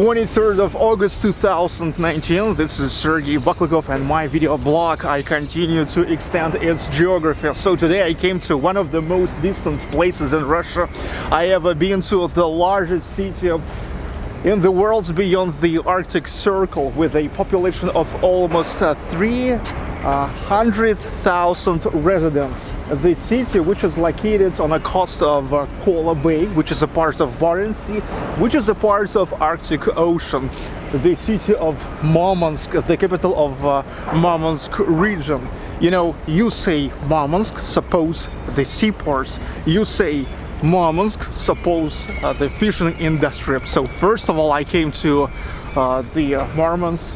23rd of August 2019, this is Sergey Baklykov and my video blog. I continue to extend its geography. So today I came to one of the most distant places in Russia I ever been to, the largest city in the world beyond the Arctic Circle with a population of almost uh, 300,000 residents. The city which is located on the coast of uh, Kola Bay which is a part of Barents Sea which is a part of Arctic Ocean the city of Murmansk the capital of uh, Murmansk region. You know you say Murmansk suppose the seaports. You say Murmansk suppose uh, the fishing industry. So first of all I came to uh, the uh, Murmansk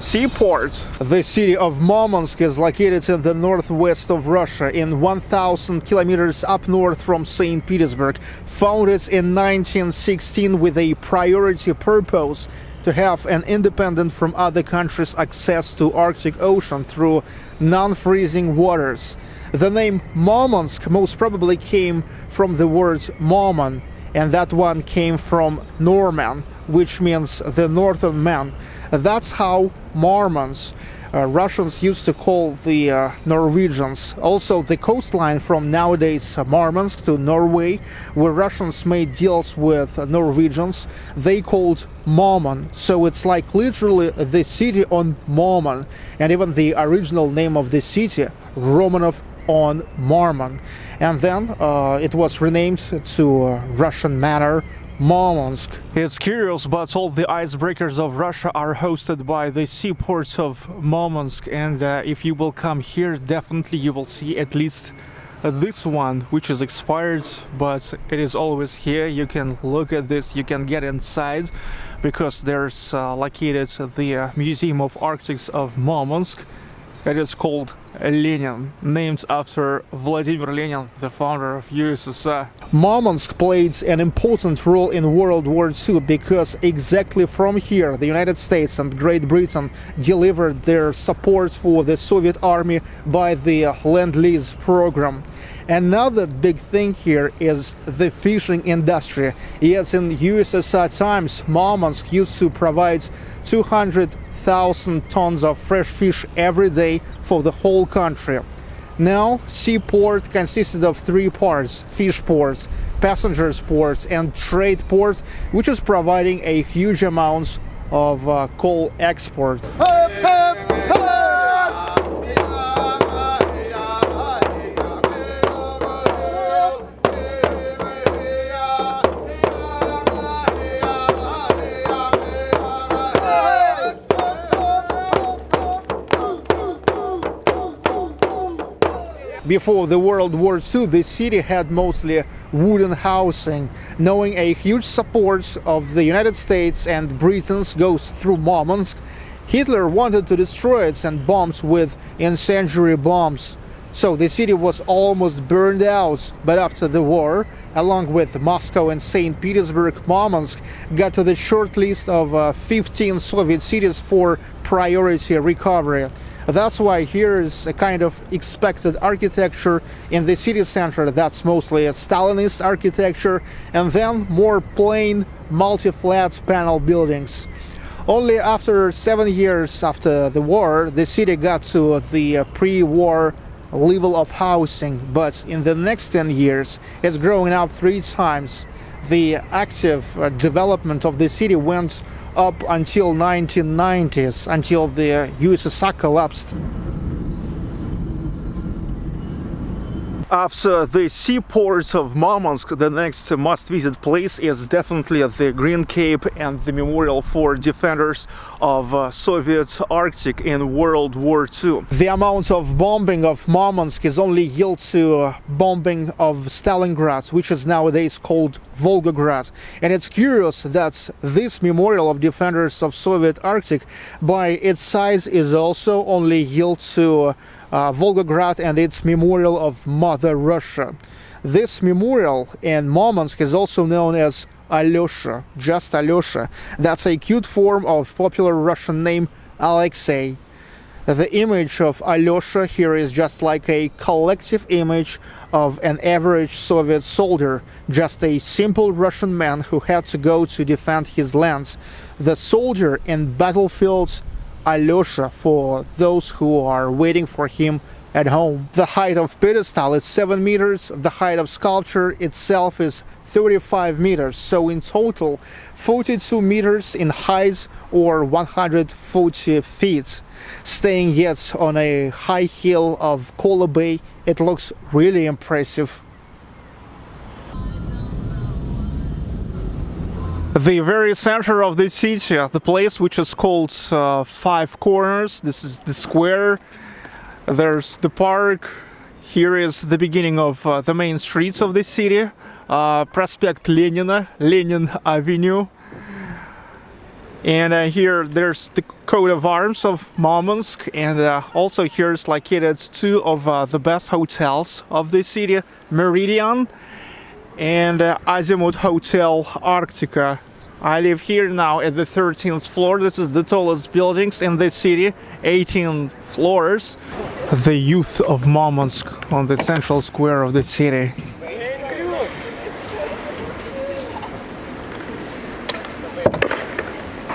Seaport. The city of Murmansk is located in the northwest of Russia in 1000 kilometers up north from St. Petersburg. Founded in 1916 with a priority purpose to have an independent from other countries access to Arctic Ocean through non-freezing waters. The name Murmansk most probably came from the word Murman and that one came from Norman, which means the northern man. That's how Mormons, uh, Russians used to call the uh, Norwegians. Also, the coastline from nowadays uh, Murmansk to Norway, where Russians made deals with Norwegians, they called Murman. So it's like literally the city on Murman, and even the original name of the city, Romanov on Murman. And then uh, it was renamed to uh, Russian manner Murmansk. It's curious, but all the icebreakers of Russia are hosted by the seaports of Murmansk. And uh, if you will come here, definitely you will see at least uh, this one, which is expired, but it is always here. You can look at this, you can get inside, because there's uh, located the uh, Museum of Arctics of Murmansk. It is called Lenin, named after Vladimir Lenin, the founder of USSR. Murmansk played an important role in World War II because exactly from here the United States and Great Britain delivered their support for the Soviet army by the Lend-Lease program. Another big thing here is the fishing industry. Yes, in USSR times, Murmansk used to provide 200 thousand tons of fresh fish every day for the whole country. Now, seaport consisted of three parts, fish ports, passengers ports and trade ports, which is providing a huge amounts of uh, coal export. Before the World War II, the city had mostly wooden housing. Knowing a huge support of the United States and Britain's goes through Murmansk, Hitler wanted to destroy it and bombs with incendiary bombs. So the city was almost burned out, but after the war, along with Moscow and St. Petersburg, Murmansk got to the short list of uh, 15 Soviet cities for priority recovery. That's why here is a kind of expected architecture in the city center that's mostly a Stalinist architecture and then more plain multi-flat panel buildings. Only after seven years after the war, the city got to the pre-war level of housing, but in the next 10 years, it's growing up three times. The active uh, development of the city went up until 1990s, until the USSR collapsed. After the seaport of Murmansk, the next must-visit place is definitely the Green Cape and the memorial for defenders of uh, Soviet Arctic in World War II. The amount of bombing of Murmansk is only equal to uh, bombing of Stalingrad, which is nowadays called Volgograd. And it's curious that this memorial of defenders of Soviet Arctic, by its size, is also only equal to uh, Uh, Volgograd and its memorial of Mother Russia. This memorial in Murmansk is also known as Alyosha, just Alyosha. That's a cute form of popular Russian name Alexei. The image of Alyosha here is just like a collective image of an average Soviet soldier, just a simple Russian man who had to go to defend his lands. The soldier in battlefields Alyosha for those who are waiting for him at home. The height of pedestal is 7 meters, the height of sculpture itself is 35 meters, so in total 42 meters in height or 140 feet. Staying yet on a high hill of Kola Bay, it looks really impressive. The very center of the city, the place which is called uh, Five Corners, this is the square there's the park. Here is the beginning of uh, the main streets of the city. Uh, Prospect Lenina, Lenin Avenue. And uh, here there's the coat of arms of Murmansk and uh, also here's located two of uh, the best hotels of the city, Meridian and uh, Azimut Hotel Arctica I live here now at the 13th floor. This is the tallest buildings in the city, 18 floors. The youth of Murmansk on the central square of the city.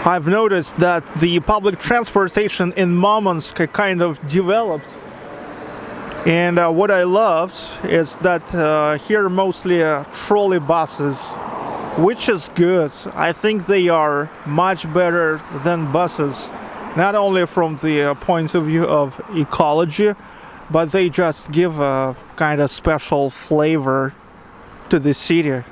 I've noticed that the public transportation in Murmansk kind of developed. And uh, what I loved is that uh, here mostly uh, trolley buses which is good. I think they are much better than buses, not only from the uh, point of view of ecology, but they just give a kind of special flavor to the city.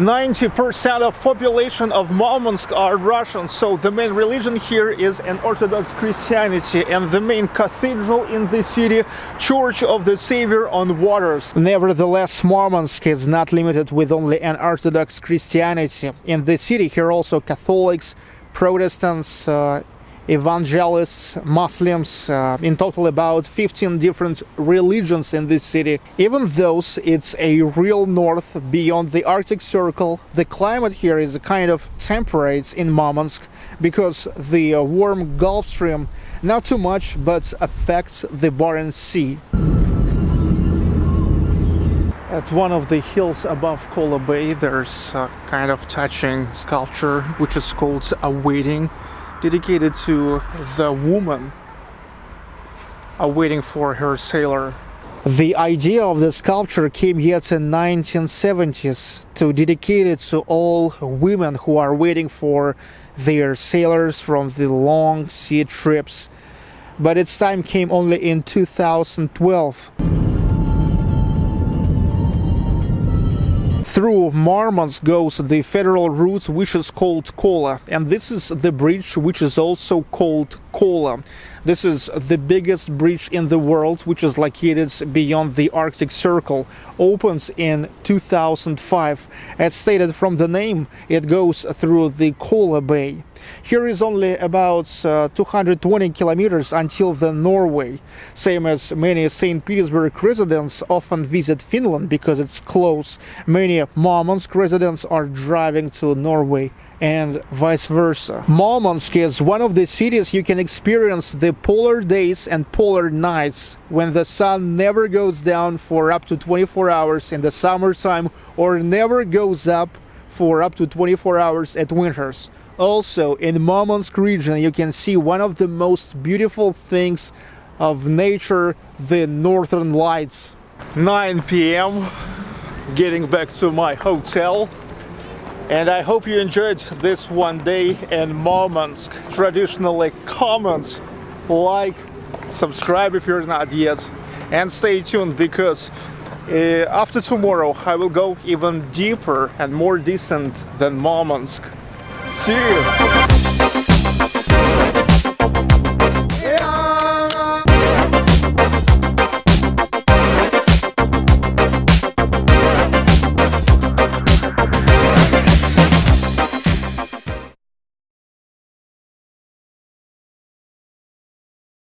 90% of population of Murmansk are Russians, so the main religion here is an Orthodox Christianity and the main cathedral in the city, Church of the Savior on Waters. Nevertheless, Murmansk is not limited with only an Orthodox Christianity. In the city here also Catholics, Protestants, uh, evangelists, Muslims, uh, in total about 15 different religions in this city. Even though it's a real north beyond the Arctic Circle, the climate here is a kind of temperate in Murmansk because the uh, warm Gulf Stream not too much but affects the Barents Sea. At one of the hills above Kola Bay there's a kind of touching sculpture which is called Awaiting dedicated to the woman awaiting for her sailor. The idea of the sculpture came yet in 1970s to dedicate it to all women who are waiting for their sailors from the long sea trips. But its time came only in 2012. Through Murmansk goes the federal route which is called Kola and this is the bridge which is also called Kola. This is the biggest bridge in the world, which is located beyond the Arctic Circle, opens in 2005. As stated from the name, it goes through the Kola Bay. Here is only about uh, 220 kilometers until the Norway. Same as many St. Petersburg residents often visit Finland because it's close. Many Murmansk residents are driving to Norway and vice versa. Murmansk is one of the cities you can experience the polar days and polar nights when the sun never goes down for up to 24 hours in the summertime or never goes up for up to 24 hours at winters. Also, in Murmansk region, you can see one of the most beautiful things of nature, the northern lights. 9 p.m. getting back to my hotel and I hope you enjoyed this one day in Murmansk. Traditionally comment, like, subscribe if you're not yet, and stay tuned because uh, after tomorrow I will go even deeper and more distant than Murmansk. See you!